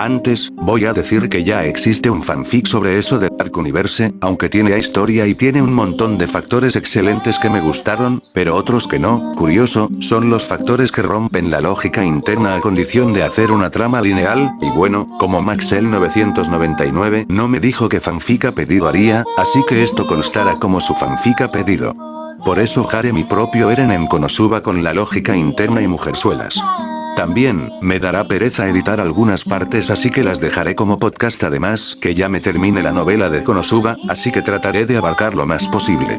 Antes, voy a decir que ya existe un fanfic sobre eso de Dark Universe, aunque tiene historia y tiene un montón de factores excelentes que me gustaron, pero otros que no, curioso, son los factores que rompen la lógica interna a condición de hacer una trama lineal, y bueno, como Maxel 999 no me dijo que fanfic pedido haría, así que esto constará como su fanfic pedido. Por eso haré mi propio Eren en Konosuba con la lógica interna y mujerzuelas. También, me dará pereza editar algunas partes así que las dejaré como podcast además que ya me termine la novela de Konosuba, así que trataré de abarcar lo más posible.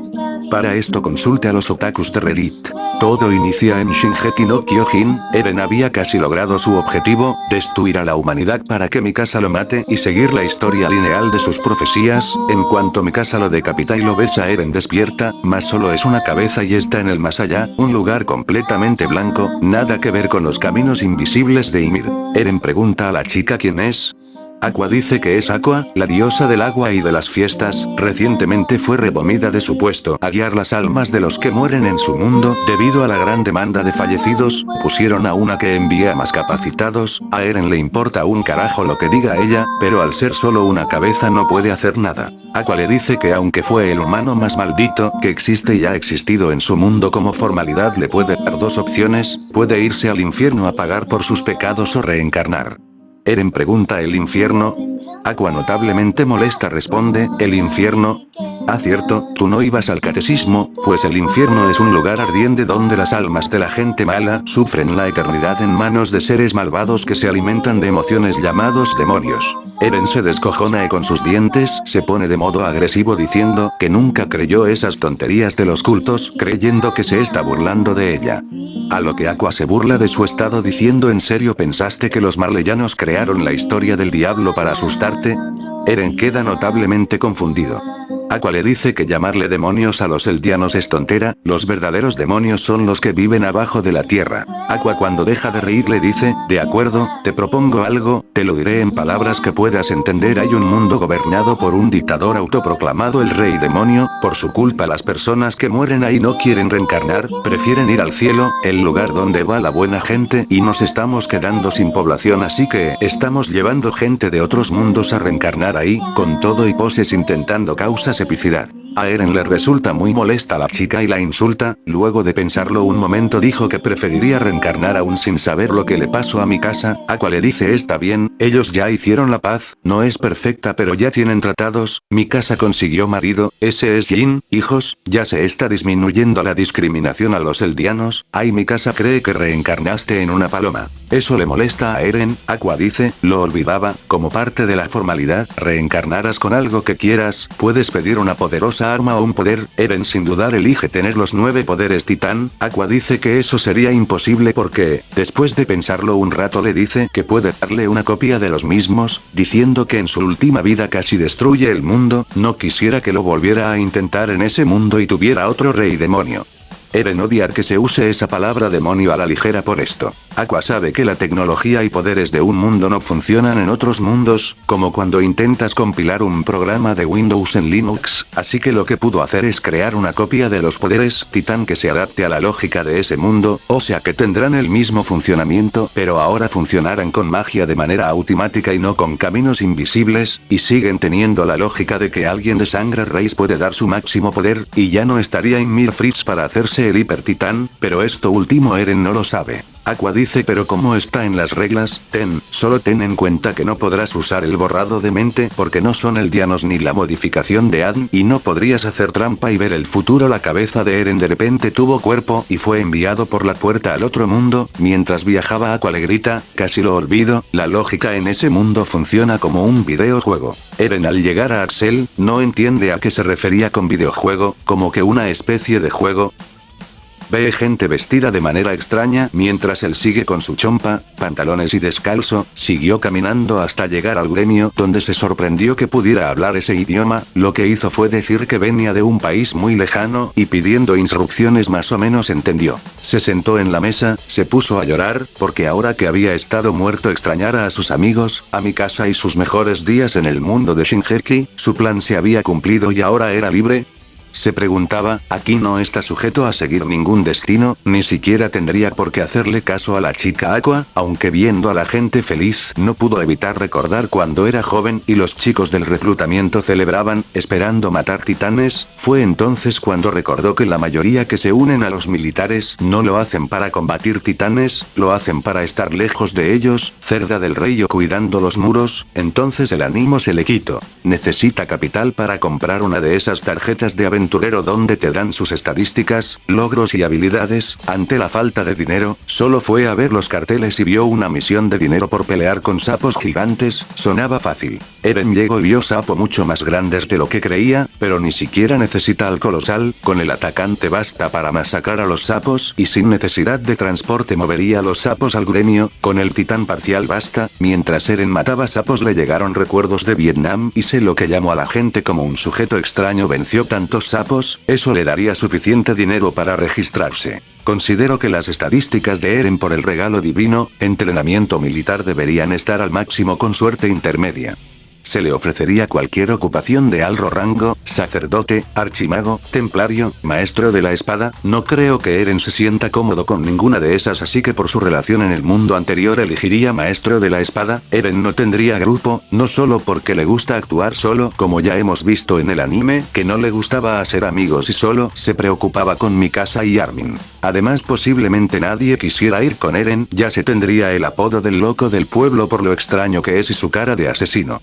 Para esto consulte a los otakus de Reddit. Todo inicia en Shingeki no Kyojin, Eren había casi logrado su objetivo, destruir a la humanidad para que Mikasa lo mate y seguir la historia lineal de sus profecías, en cuanto Mikasa lo decapita y lo besa Eren despierta, más solo es una cabeza y está en el más allá, un lugar completamente blanco, nada que ver con los caminos invisibles de Ymir. Eren pregunta a la chica quién es, Aqua dice que es Aqua, la diosa del agua y de las fiestas, recientemente fue removida de su puesto a guiar las almas de los que mueren en su mundo, debido a la gran demanda de fallecidos, pusieron a una que envía más capacitados, a Eren le importa un carajo lo que diga ella, pero al ser solo una cabeza no puede hacer nada. Aqua le dice que aunque fue el humano más maldito que existe y ha existido en su mundo como formalidad le puede dar dos opciones, puede irse al infierno a pagar por sus pecados o reencarnar. Eren pregunta el infierno. Aqua notablemente molesta responde, ¿el infierno? Ah cierto, tú no ibas al catecismo, pues el infierno es un lugar ardiente donde las almas de la gente mala sufren la eternidad en manos de seres malvados que se alimentan de emociones llamados demonios. Eren se descojona y con sus dientes se pone de modo agresivo diciendo que nunca creyó esas tonterías de los cultos creyendo que se está burlando de ella. A lo que Aqua se burla de su estado diciendo ¿en serio pensaste que los marleyanos crearon la historia del diablo para asustarte? Eren queda notablemente confundido. Aqua le dice que llamarle demonios a los eldianos es tontera, los verdaderos demonios son los que viven abajo de la tierra. Aqua cuando deja de reír le dice, de acuerdo, te propongo algo, te lo diré en palabras que puedas entender hay un mundo gobernado por un dictador autoproclamado el rey demonio, por su culpa las personas que mueren ahí no quieren reencarnar, prefieren ir al cielo, el lugar donde va la buena gente y nos estamos quedando sin población así que estamos llevando gente de otros mundos a reencarnar ahí, con todo y poses intentando causas epicidad. A Eren le resulta muy molesta la chica y la insulta, luego de pensarlo un momento dijo que preferiría reencarnar aún sin saber lo que le pasó a mi casa, Aqua le dice está bien, ellos ya hicieron la paz, no es perfecta pero ya tienen tratados, mi casa consiguió marido, ese es Jin, hijos, ya se está disminuyendo la discriminación a los eldianos, ay mi casa cree que reencarnaste en una paloma. Eso le molesta a Eren, Aqua dice, lo olvidaba, como parte de la formalidad, reencarnarás con algo que quieras, puedes pedir una poderosa arma o un poder, Eren sin dudar elige tener los nueve poderes titán, Aqua dice que eso sería imposible porque, después de pensarlo un rato le dice que puede darle una copia de los mismos, diciendo que en su última vida casi destruye el mundo, no quisiera que lo volviera a intentar en ese mundo y tuviera otro rey demonio. Eren odiar que se use esa palabra demonio a la ligera por esto. Aqua sabe que la tecnología y poderes de un mundo no funcionan en otros mundos, como cuando intentas compilar un programa de Windows en Linux, así que lo que pudo hacer es crear una copia de los poderes Titán que se adapte a la lógica de ese mundo, o sea que tendrán el mismo funcionamiento, pero ahora funcionarán con magia de manera automática y no con caminos invisibles, y siguen teniendo la lógica de que alguien de sangre raíz puede dar su máximo poder, y ya no estaría en Mirfritz para hacerse el hiper titán, pero esto último Eren no lo sabe. Aqua dice pero como está en las reglas, ten, solo ten en cuenta que no podrás usar el borrado de mente porque no son el dianos ni la modificación de Adn y no podrías hacer trampa y ver el futuro la cabeza de Eren de repente tuvo cuerpo y fue enviado por la puerta al otro mundo, mientras viajaba Aqua le grita, casi lo olvido, la lógica en ese mundo funciona como un videojuego. Eren al llegar a Axel, no entiende a qué se refería con videojuego, como que una especie de juego, Ve gente vestida de manera extraña mientras él sigue con su chompa, pantalones y descalzo, siguió caminando hasta llegar al gremio donde se sorprendió que pudiera hablar ese idioma, lo que hizo fue decir que venía de un país muy lejano y pidiendo instrucciones más o menos entendió. Se sentó en la mesa, se puso a llorar, porque ahora que había estado muerto extrañara a sus amigos, a mi casa y sus mejores días en el mundo de Shinjeki, su plan se había cumplido y ahora era libre, Se preguntaba, aquí no está sujeto a seguir ningún destino, ni siquiera tendría por qué hacerle caso a la chica Aqua, aunque viendo a la gente feliz no pudo evitar recordar cuando era joven y los chicos del reclutamiento celebraban, esperando matar titanes, fue entonces cuando recordó que la mayoría que se unen a los militares no lo hacen para combatir titanes, lo hacen para estar lejos de ellos, cerda del rey o cuidando los muros, entonces el ánimo se le quitó. Necesita capital para comprar una de esas tarjetas de aventurero donde te dan sus estadísticas, logros y habilidades, ante la falta de dinero, solo fue a ver los carteles y vio una misión de dinero por pelear con sapos gigantes, sonaba fácil. Eren llegó y vio sapo mucho más grandes de lo que creía, pero ni siquiera necesita al colosal, con el atacante basta para masacrar a los sapos y sin necesidad de transporte movería a los sapos al gremio, con el titán parcial basta, mientras Eren mataba sapos le llegaron recuerdos de Vietnam y sé lo que llamó a la gente como un sujeto extraño venció tantos sapos, eso le daría suficiente dinero para registrarse. Considero que las estadísticas de Eren por el regalo divino, entrenamiento militar deberían estar al máximo con suerte intermedia. Se le ofrecería cualquier ocupación de alto rango, sacerdote, archimago, templario, maestro de la espada, no creo que Eren se sienta cómodo con ninguna de esas así que por su relación en el mundo anterior elegiría maestro de la espada, Eren no tendría grupo, no solo porque le gusta actuar solo como ya hemos visto en el anime, que no le gustaba hacer amigos y solo se preocupaba con Mikasa y Armin. Además posiblemente nadie quisiera ir con Eren, ya se tendría el apodo del loco del pueblo por lo extraño que es y su cara de asesino.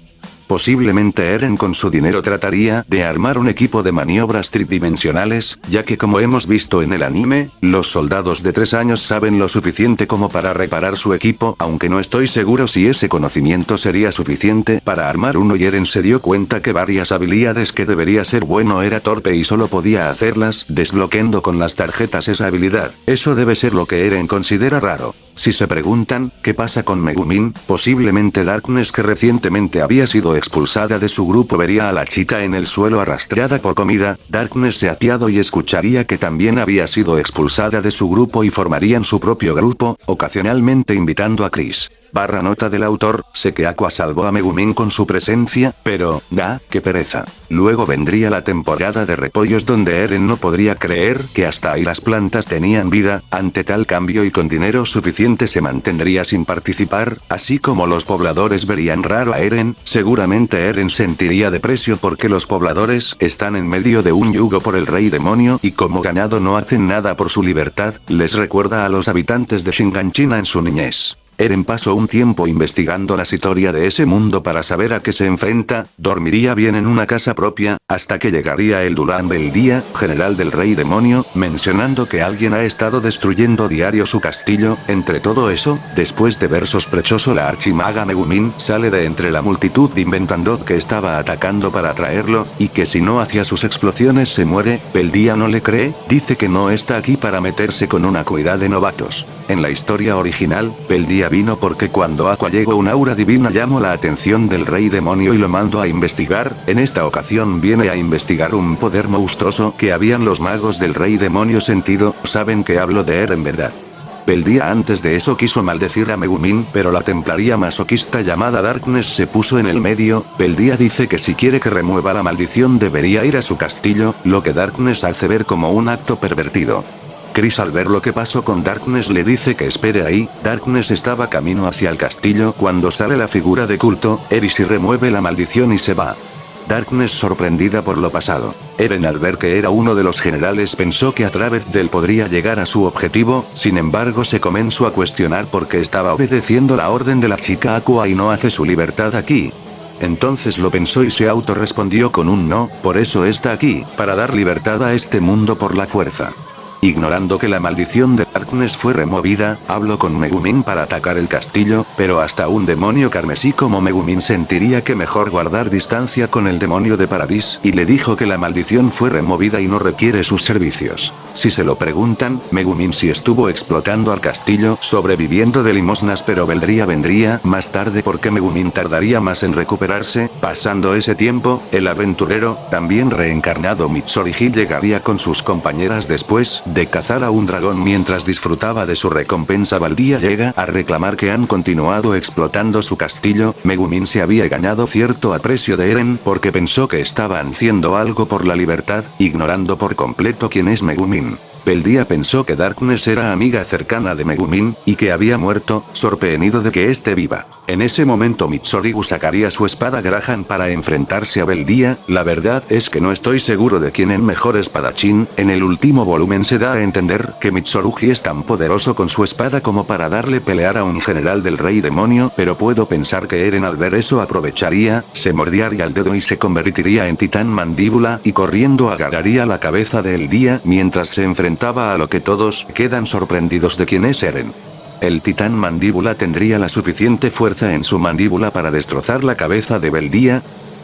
Posiblemente Eren con su dinero trataría de armar un equipo de maniobras tridimensionales, ya que como hemos visto en el anime, los soldados de tres años saben lo suficiente como para reparar su equipo, aunque no estoy seguro si ese conocimiento sería suficiente para armar uno y Eren se dio cuenta que varias habilidades que debería ser bueno era torpe y solo podía hacerlas, desbloqueando con las tarjetas esa habilidad. Eso debe ser lo que Eren considera raro. Si se preguntan, ¿qué pasa con Megumin? Posiblemente Darkness que recientemente había sido expulsada de su grupo vería a la chica en el suelo arrastrada por comida, Darkness se apiado y escucharía que también había sido expulsada de su grupo y formarían su propio grupo, ocasionalmente invitando a Chris. Barra nota del autor, sé que Aqua salvó a Megumin con su presencia, pero, da, qué pereza. Luego vendría la temporada de repollos donde Eren no podría creer que hasta ahí las plantas tenían vida, ante tal cambio y con dinero suficiente se mantendría sin participar, así como los pobladores verían raro a Eren, seguramente Eren sentiría deprecio porque los pobladores están en medio de un yugo por el rey demonio y como ganado no hacen nada por su libertad, les recuerda a los habitantes de Shinganchina en su niñez. Eren pasó un tiempo investigando la historia de ese mundo para saber a qué se enfrenta, dormiría bien en una casa propia, hasta que llegaría el Dulan el día, general del rey demonio, mencionando que alguien ha estado destruyendo diario su castillo, entre todo eso, después de ver sospechoso la archimaga Megumin sale de entre la multitud inventando que estaba atacando para atraerlo, y que si no hacía sus explosiones se muere, Peldía no le cree, dice que no está aquí para meterse con una cuidad de novatos. En la historia original, Peldía vino porque cuando Aqua llegó un aura divina llamó la atención del rey demonio y lo mandó a investigar, en esta ocasión viene a investigar un poder monstruoso que habían los magos del rey demonio sentido, saben que hablo de él en verdad. El día antes de eso quiso maldecir a Megumin pero la templaría masoquista llamada Darkness se puso en el medio, Peldía dice que si quiere que remueva la maldición debería ir a su castillo, lo que Darkness hace ver como un acto pervertido. Chris al ver lo que pasó con Darkness le dice que espere ahí, Darkness estaba camino hacia el castillo cuando sale la figura de culto, Eris y remueve la maldición y se va. Darkness sorprendida por lo pasado. Eren al ver que era uno de los generales pensó que a través de él podría llegar a su objetivo, sin embargo se comenzó a cuestionar por qué estaba obedeciendo la orden de la chica Aqua y no hace su libertad aquí. Entonces lo pensó y se autorrespondió con un no, por eso está aquí, para dar libertad a este mundo por la fuerza. Ignorando que la maldición de Darkness fue removida, hablo con Megumin para atacar el castillo, pero hasta un demonio carmesí como Megumin sentiría que mejor guardar distancia con el demonio de Paradis, y le dijo que la maldición fue removida y no requiere sus servicios. Si se lo preguntan, Megumin si estuvo explotando al castillo, sobreviviendo de limosnas pero vendría vendría más tarde porque Megumin tardaría más en recuperarse, pasando ese tiempo, el aventurero, también reencarnado Mitsurugi llegaría con sus compañeras después, de cazar a un dragón mientras disfrutaba de su recompensa Valdía llega a reclamar que han continuado explotando su castillo, Megumin se había ganado cierto aprecio de Eren porque pensó que estaban haciendo algo por la libertad, ignorando por completo quién es Megumin. Beldía pensó que Darkness era amiga cercana de Megumin, y que había muerto, sorprendido de que esté viva. En ese momento Mitsorigu sacaría su espada Graham para enfrentarse a Beldía, la verdad es que no estoy seguro de quién es mejor espadachín, en el último volumen se da a entender que Mitsurugi es tan poderoso con su espada como para darle pelear a un general del rey demonio, pero puedo pensar que Eren al ver eso aprovecharía, se mordiaría el dedo y se convertiría en titán mandíbula y corriendo agarraría la cabeza de Eldía mientras se enfrentaba a lo que todos quedan sorprendidos de quién es Eren. El titán mandíbula tendría la suficiente fuerza en su mandíbula para destrozar la cabeza de Beldía?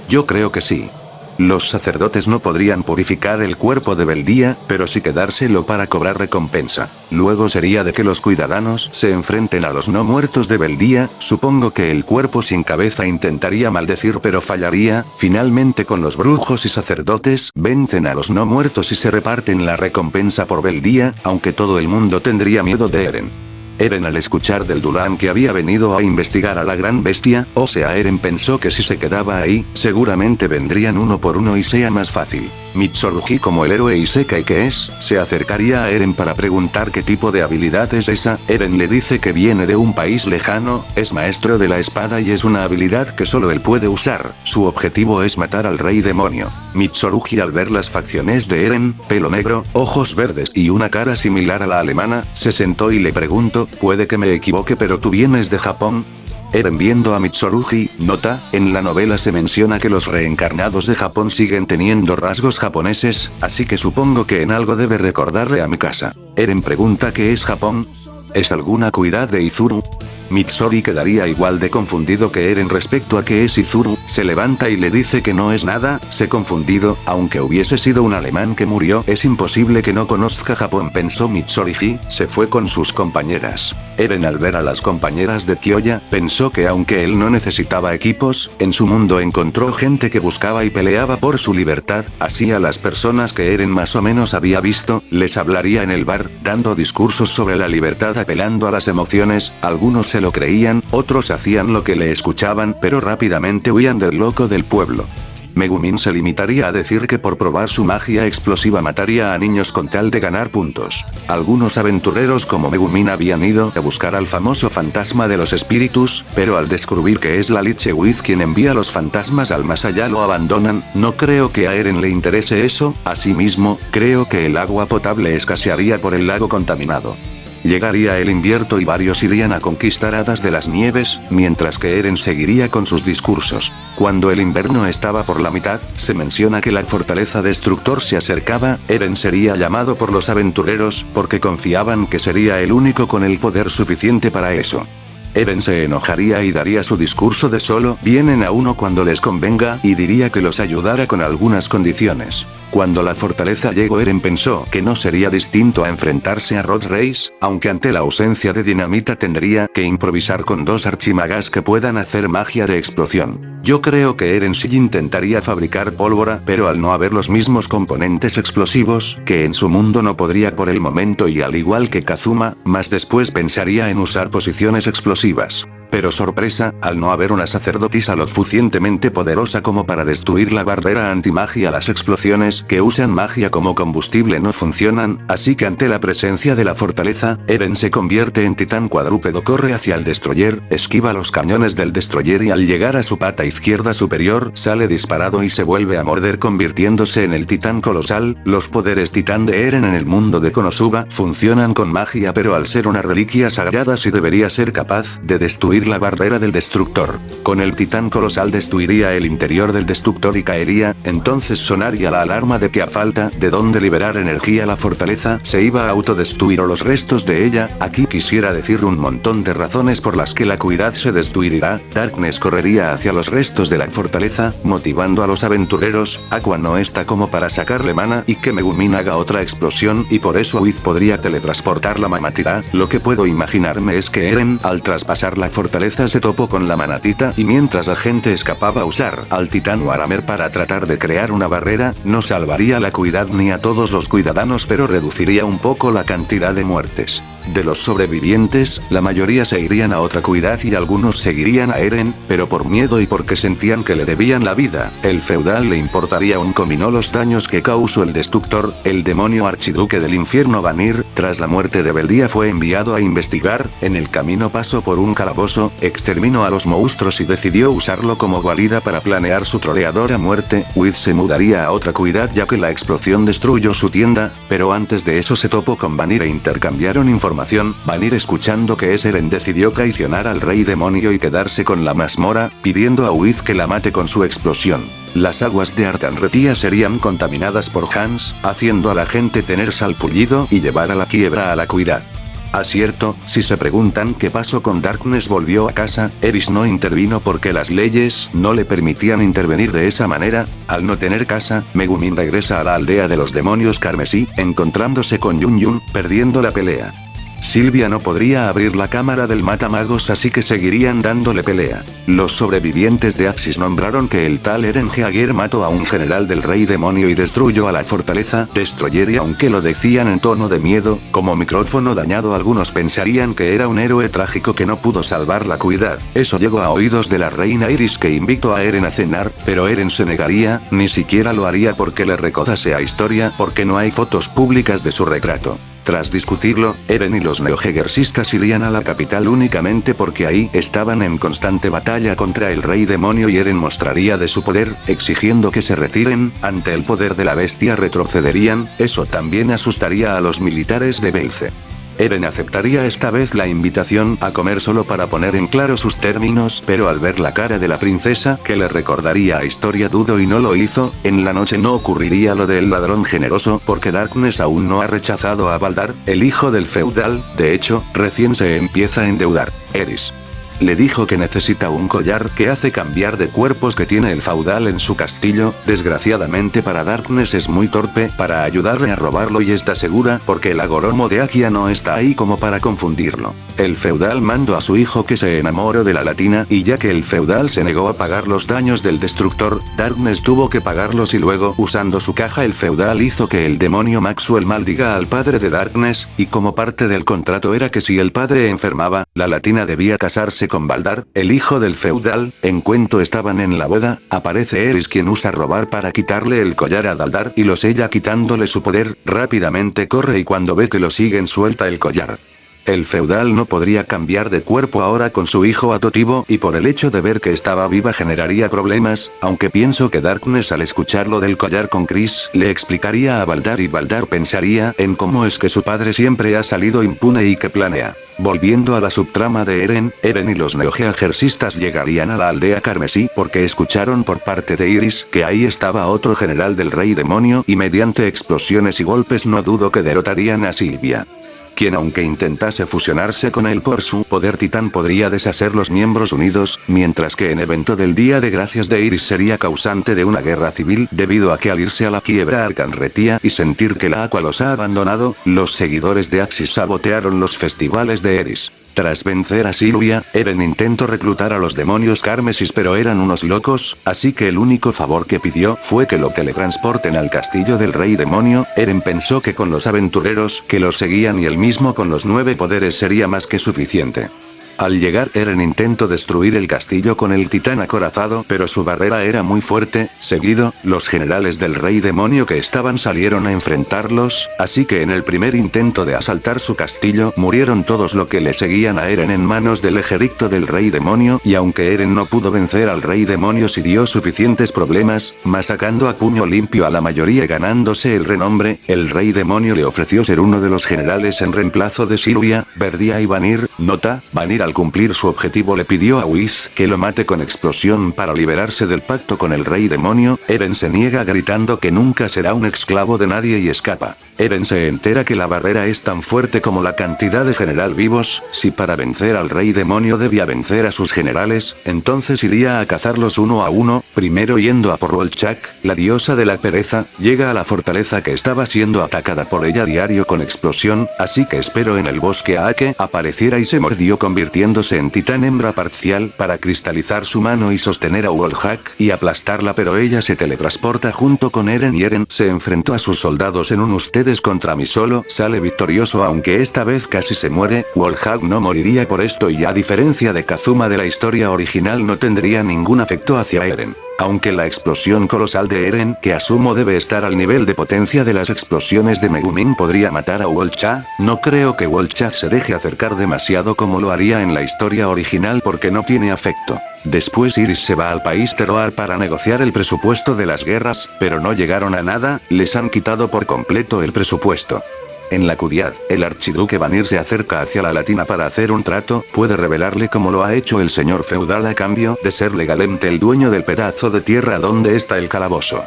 Yo creo que sí. Los sacerdotes no podrían purificar el cuerpo de Beldía, pero sí quedárselo para cobrar recompensa. Luego sería de que los cuidadanos se enfrenten a los no muertos de Beldía, supongo que el cuerpo sin cabeza intentaría maldecir pero fallaría, finalmente con los brujos y sacerdotes vencen a los no muertos y se reparten la recompensa por Beldía, aunque todo el mundo tendría miedo de Eren. Eren al escuchar del Dulan que había venido a investigar a la gran bestia, o sea Eren pensó que si se quedaba ahí, seguramente vendrían uno por uno y sea más fácil. Mitsurugi como el héroe Isekai que es, se acercaría a Eren para preguntar qué tipo de habilidad es esa, Eren le dice que viene de un país lejano, es maestro de la espada y es una habilidad que solo él puede usar, su objetivo es matar al rey demonio. Mitsurugi al ver las facciones de Eren, pelo negro, ojos verdes y una cara similar a la alemana, se sentó y le preguntó puede que me equivoque pero tú vienes de Japón. Eren viendo a Mitsurugi, nota, en la novela se menciona que los reencarnados de Japón siguen teniendo rasgos japoneses, así que supongo que en algo debe recordarle a mi casa. Eren pregunta qué es Japón. ¿Es alguna cuidad de Izuru? Mitsori quedaría igual de confundido que Eren respecto a que es Izuru, se levanta y le dice que no es nada, se confundido, aunque hubiese sido un alemán que murió, es imposible que no conozca Japón pensó Mitsoriji, se fue con sus compañeras. Eren al ver a las compañeras de Kyoya, pensó que aunque él no necesitaba equipos, en su mundo encontró gente que buscaba y peleaba por su libertad, así a las personas que Eren más o menos había visto, les hablaría en el bar, dando discursos sobre la libertad apelando a las emociones, algunos se lo creían, otros hacían lo que le escuchaban pero rápidamente huían del loco del pueblo. Megumin se limitaría a decir que por probar su magia explosiva mataría a niños con tal de ganar puntos. Algunos aventureros como Megumin habían ido a buscar al famoso fantasma de los espíritus, pero al descubrir que es la Liche Wiz quien envía los fantasmas al más allá lo abandonan, no creo que a Eren le interese eso, asimismo, creo que el agua potable escasearía por el lago contaminado. Llegaría el invierno y varios irían a conquistar hadas de las nieves, mientras que Eren seguiría con sus discursos. Cuando el invierno estaba por la mitad, se menciona que la fortaleza destructor se acercaba, Eren sería llamado por los aventureros, porque confiaban que sería el único con el poder suficiente para eso. Eren se enojaría y daría su discurso de solo vienen a uno cuando les convenga y diría que los ayudara con algunas condiciones. Cuando la fortaleza llegó Eren pensó que no sería distinto a enfrentarse a Rod Reis, aunque ante la ausencia de dinamita tendría que improvisar con dos archimagas que puedan hacer magia de explosión. Yo creo que Eren sí intentaría fabricar pólvora pero al no haber los mismos componentes explosivos, que en su mundo no podría por el momento y al igual que Kazuma, más después pensaría en usar posiciones explosivas. Pero sorpresa, al no haber una sacerdotisa lo suficientemente poderosa como para destruir la barrera antimagia las explosiones que usan magia como combustible no funcionan, así que ante la presencia de la fortaleza, Eren se convierte en titán cuadrúpedo corre hacia el destroyer, esquiva los cañones del destroyer y al llegar a su pata izquierda superior sale disparado y se vuelve a morder convirtiéndose en el titán colosal, los poderes titán de Eren en el mundo de Konosuba funcionan con magia pero al ser una reliquia sagrada sí debería ser capaz de destruir la barrera del destructor. Con el titán colosal destruiría el interior del destructor y caería, entonces sonaría la alarma de que a falta de donde liberar energía la fortaleza se iba a autodestruir o los restos de ella, aquí quisiera decir un montón de razones por las que la cuidad se destruirá, Darkness correría hacia los restos de la fortaleza, motivando a los aventureros, Aqua no está como para sacarle mana y que Megumin haga otra explosión y por eso Wiz podría teletransportar la mamatira, lo que puedo imaginarme es que Eren, al traspasar la fortaleza fortaleza se topó con la manatita y mientras la gente escapaba a usar al titán Aramer para tratar de crear una barrera, no salvaría la cuidad ni a todos los cuidadanos pero reduciría un poco la cantidad de muertes. De los sobrevivientes, la mayoría se irían a otra cuidad y algunos seguirían a Eren, pero por miedo y porque sentían que le debían la vida, el feudal le importaría un comino los daños que causó el destructor, el demonio archiduque del infierno Vanir, tras la muerte de Beldía fue enviado a investigar, en el camino pasó por un calabozo, exterminó a los monstruos y decidió usarlo como guarida para planear su troleadora muerte, Wiz se mudaría a otra cuidad ya que la explosión destruyó su tienda, pero antes de eso se topó con Vanir e intercambiaron información información, Vanir escuchando que Eren decidió traicionar al rey demonio y quedarse con la mazmorra, pidiendo a Wiz que la mate con su explosión. Las aguas de Arcanretía serían contaminadas por Hans, haciendo a la gente tener salpullido y llevar a la quiebra a la cuidad. Acierto, si se preguntan qué pasó con Darkness volvió a casa, Eris no intervino porque las leyes no le permitían intervenir de esa manera, al no tener casa, Megumin regresa a la aldea de los demonios carmesí, encontrándose con Yun Yun, perdiendo la pelea. Silvia no podría abrir la cámara del matamagos así que seguirían dándole pelea. Los sobrevivientes de Axis nombraron que el tal Eren Jaeger mató a un general del rey demonio y destruyó a la fortaleza Destroyer y aunque lo decían en tono de miedo, como micrófono dañado algunos pensarían que era un héroe trágico que no pudo salvar la cuidad. Eso llegó a oídos de la reina Iris que invitó a Eren a cenar, pero Eren se negaría, ni siquiera lo haría porque le recordase a historia porque no hay fotos públicas de su retrato. Tras discutirlo, Eren y los neohegersistas irían a la capital únicamente porque ahí estaban en constante batalla contra el rey demonio y Eren mostraría de su poder, exigiendo que se retiren, ante el poder de la bestia retrocederían, eso también asustaría a los militares de Belce. Eren aceptaría esta vez la invitación a comer solo para poner en claro sus términos pero al ver la cara de la princesa que le recordaría a historia dudo y no lo hizo, en la noche no ocurriría lo del ladrón generoso porque Darkness aún no ha rechazado a Baldar, el hijo del feudal, de hecho, recién se empieza a endeudar. Eris. Le dijo que necesita un collar que hace cambiar de cuerpos que tiene el feudal en su castillo, desgraciadamente para Darkness es muy torpe para ayudarle a robarlo y está segura porque el agoromo de Akia no está ahí como para confundirlo. El feudal mandó a su hijo que se enamoró de la latina y ya que el feudal se negó a pagar los daños del destructor, Darkness tuvo que pagarlos y luego usando su caja el feudal hizo que el demonio Maxwell maldiga al padre de Darkness, y como parte del contrato era que si el padre enfermaba, la latina debía casarse con Baldar, el hijo del feudal, en cuanto estaban en la boda, aparece Eris quien usa robar para quitarle el collar a Daldar y lo sella quitándole su poder, rápidamente corre y cuando ve que lo siguen suelta el collar. El feudal no podría cambiar de cuerpo ahora con su hijo adoptivo y por el hecho de ver que estaba viva generaría problemas, aunque pienso que Darkness al escuchar lo del collar con Chris le explicaría a Baldar y Baldar pensaría en cómo es que su padre siempre ha salido impune y que planea. Volviendo a la subtrama de Eren, Eren y los neogeagersistas llegarían a la aldea carmesí porque escucharon por parte de Iris que ahí estaba otro general del rey demonio y mediante explosiones y golpes no dudo que derrotarían a Silvia quien aunque intentase fusionarse con él por su poder titán podría deshacer los miembros unidos, mientras que en evento del Día de Gracias de Iris sería causante de una guerra civil debido a que al irse a la quiebra Arcanretía y sentir que la Aqua los ha abandonado, los seguidores de Axis sabotearon los festivales de Iris. Tras vencer a Silvia, Eren intentó reclutar a los demonios Carmesis pero eran unos locos, así que el único favor que pidió fue que lo teletransporten al castillo del rey demonio, Eren pensó que con los aventureros que lo seguían y el mismo con los nueve poderes sería más que suficiente. Al llegar Eren intentó destruir el castillo con el titán acorazado pero su barrera era muy fuerte, seguido, los generales del rey demonio que estaban salieron a enfrentarlos, así que en el primer intento de asaltar su castillo murieron todos los que le seguían a Eren en manos del ejército del rey demonio y aunque Eren no pudo vencer al rey demonio si dio suficientes problemas, masacando a puño limpio a la mayoría ganándose el renombre, el rey demonio le ofreció ser uno de los generales en reemplazo de Silvia, Verdia y Vanir, nota, Vanir al cumplir su objetivo le pidió a Wiz que lo mate con explosión para liberarse del pacto con el rey demonio, Eren se niega gritando que nunca será un esclavo de nadie y escapa. Eren se entera que la barrera es tan fuerte como la cantidad de general vivos, si para vencer al rey demonio debía vencer a sus generales, entonces iría a cazarlos uno a uno, primero yendo a por Rolchak, la diosa de la pereza, llega a la fortaleza que estaba siendo atacada por ella diario con explosión, así que espero en el bosque a que apareciera y se mordió convirtiendo convirtiéndose en titán hembra parcial para cristalizar su mano y sostener a Wallhack y aplastarla pero ella se teletransporta junto con Eren y Eren se enfrentó a sus soldados en un ustedes contra mí solo sale victorioso aunque esta vez casi se muere, Wallhack no moriría por esto y a diferencia de Kazuma de la historia original no tendría ningún afecto hacia Eren. Aunque la explosión colosal de Eren que asumo debe estar al nivel de potencia de las explosiones de Megumin podría matar a Wolcha, no creo que Wolcha se deje acercar demasiado como lo haría en la historia original porque no tiene afecto. Después Iris se va al país Teroar para negociar el presupuesto de las guerras, pero no llegaron a nada, les han quitado por completo el presupuesto. En la Cudiad, el archiduque Vanir se acerca hacia la latina para hacer un trato, puede revelarle cómo lo ha hecho el señor feudal a cambio de ser legalmente el dueño del pedazo de tierra donde está el calabozo.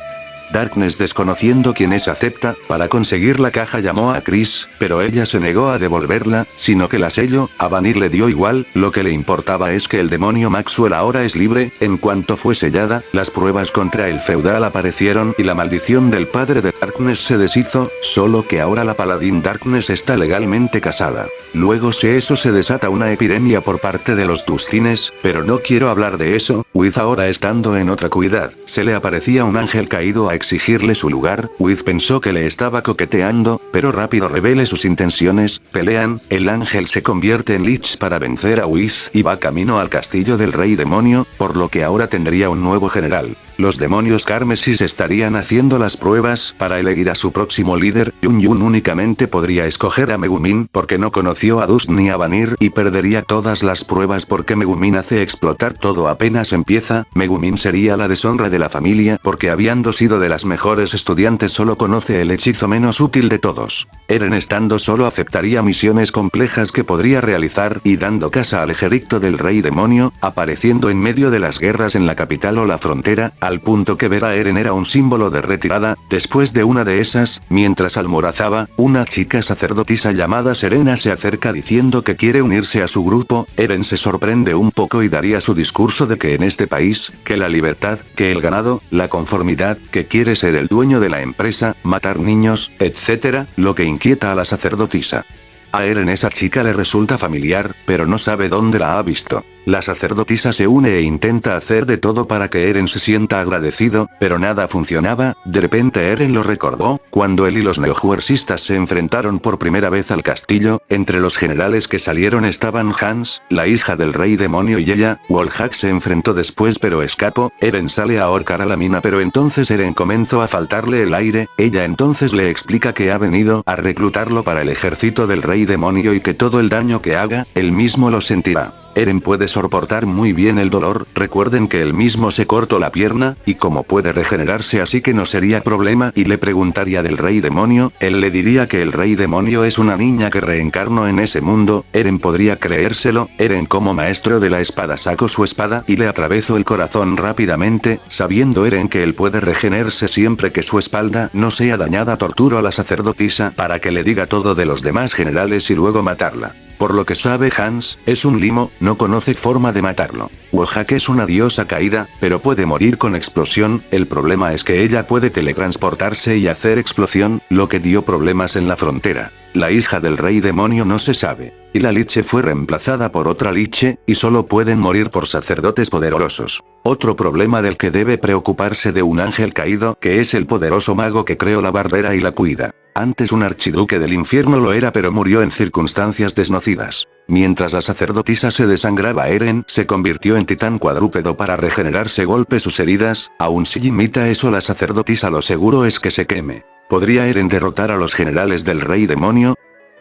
Darkness desconociendo quién es acepta, para conseguir la caja llamó a Chris, pero ella se negó a devolverla, sino que la selló, a Vanir le dio igual, lo que le importaba es que el demonio Maxwell ahora es libre, en cuanto fue sellada, las pruebas contra el feudal aparecieron y la maldición del padre de Darkness se deshizo, solo que ahora la paladín Darkness está legalmente casada. Luego si eso se desata una epidemia por parte de los Tustines, pero no quiero hablar de eso, Wiz ahora estando en otra cuidad, se le aparecía un ángel caído a exigirle su lugar, Wiz pensó que le estaba coqueteando, pero rápido revele sus intenciones, pelean, el ángel se convierte en Lich para vencer a Wiz y va camino al castillo del rey demonio, por lo que ahora tendría un nuevo general. Los demonios Carmesis estarían haciendo las pruebas para elegir a su próximo líder, Yun Yun únicamente podría escoger a Megumin porque no conoció a Dus ni a Vanir y perdería todas las pruebas porque Megumin hace explotar todo apenas empieza, Megumin sería la deshonra de la familia porque habiendo sido de las mejores estudiantes solo conoce el hechizo menos útil de todos. Eren estando solo aceptaría misiones complejas que podría realizar y dando casa al ejército del rey demonio, apareciendo en medio de las guerras en la capital o la frontera, al punto que ver a Eren era un símbolo de retirada, después de una de esas, mientras almorazaba, una chica sacerdotisa llamada Serena se acerca diciendo que quiere unirse a su grupo, Eren se sorprende un poco y daría su discurso de que en este país, que la libertad, que el ganado, la conformidad, que quiere ser el dueño de la empresa, matar niños, etc., lo que inquieta a la sacerdotisa. A Eren esa chica le resulta familiar, pero no sabe dónde la ha visto. La sacerdotisa se une e intenta hacer de todo para que Eren se sienta agradecido, pero nada funcionaba, de repente Eren lo recordó, cuando él y los neojuersistas se enfrentaron por primera vez al castillo, entre los generales que salieron estaban Hans, la hija del rey demonio y ella, Wolhack se enfrentó después pero escapó, Eren sale a ahorcar a la mina pero entonces Eren comenzó a faltarle el aire, ella entonces le explica que ha venido a reclutarlo para el ejército del rey demonio y que todo el daño que haga, él mismo lo sentirá. Eren puede soportar muy bien el dolor, recuerden que él mismo se cortó la pierna, y como puede regenerarse así que no sería problema y le preguntaría del rey demonio, él le diría que el rey demonio es una niña que reencarnó en ese mundo, Eren podría creérselo, Eren como maestro de la espada sacó su espada y le atravesó el corazón rápidamente, sabiendo Eren que él puede regenerarse siempre que su espalda no sea dañada. Torturo a la sacerdotisa para que le diga todo de los demás generales y luego matarla. Por lo que sabe Hans, es un limo, no conoce forma de matarlo. Wojak es una diosa caída, pero puede morir con explosión, el problema es que ella puede teletransportarse y hacer explosión, lo que dio problemas en la frontera. La hija del rey demonio no se sabe. Y la liche fue reemplazada por otra liche, y solo pueden morir por sacerdotes poderosos. Otro problema del que debe preocuparse de un ángel caído, que es el poderoso mago que creó la barrera y la cuida. Antes un archiduque del infierno lo era pero murió en circunstancias desnocidas. Mientras la sacerdotisa se desangraba Eren se convirtió en titán cuadrúpedo para regenerarse golpe sus heridas, aun si imita eso la sacerdotisa lo seguro es que se queme. ¿Podría Eren derrotar a los generales del rey demonio?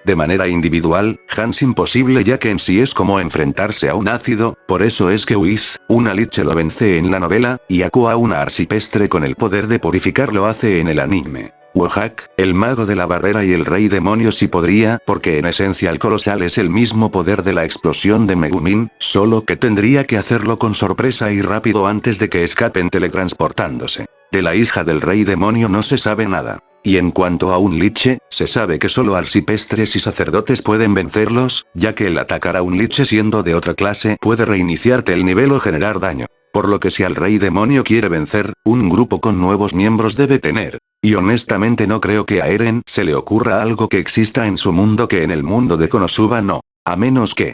De manera individual, Hans imposible ya que en sí es como enfrentarse a un ácido, por eso es que Wiz, una liche lo vence en la novela, y Aqua una arsipestre con el poder de purificar lo hace en el anime. Wojak, el mago de la barrera y el rey demonio sí podría, porque en esencia el colosal es el mismo poder de la explosión de Megumin, solo que tendría que hacerlo con sorpresa y rápido antes de que escapen teletransportándose. De la hija del rey demonio no se sabe nada. Y en cuanto a un liche, se sabe que solo arcipestres y sacerdotes pueden vencerlos, ya que el atacar a un liche siendo de otra clase puede reiniciarte el nivel o generar daño. Por lo que si al rey demonio quiere vencer, un grupo con nuevos miembros debe tener. Y honestamente no creo que a Eren se le ocurra algo que exista en su mundo que en el mundo de Konosuba no. A menos que...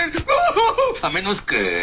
A menos que...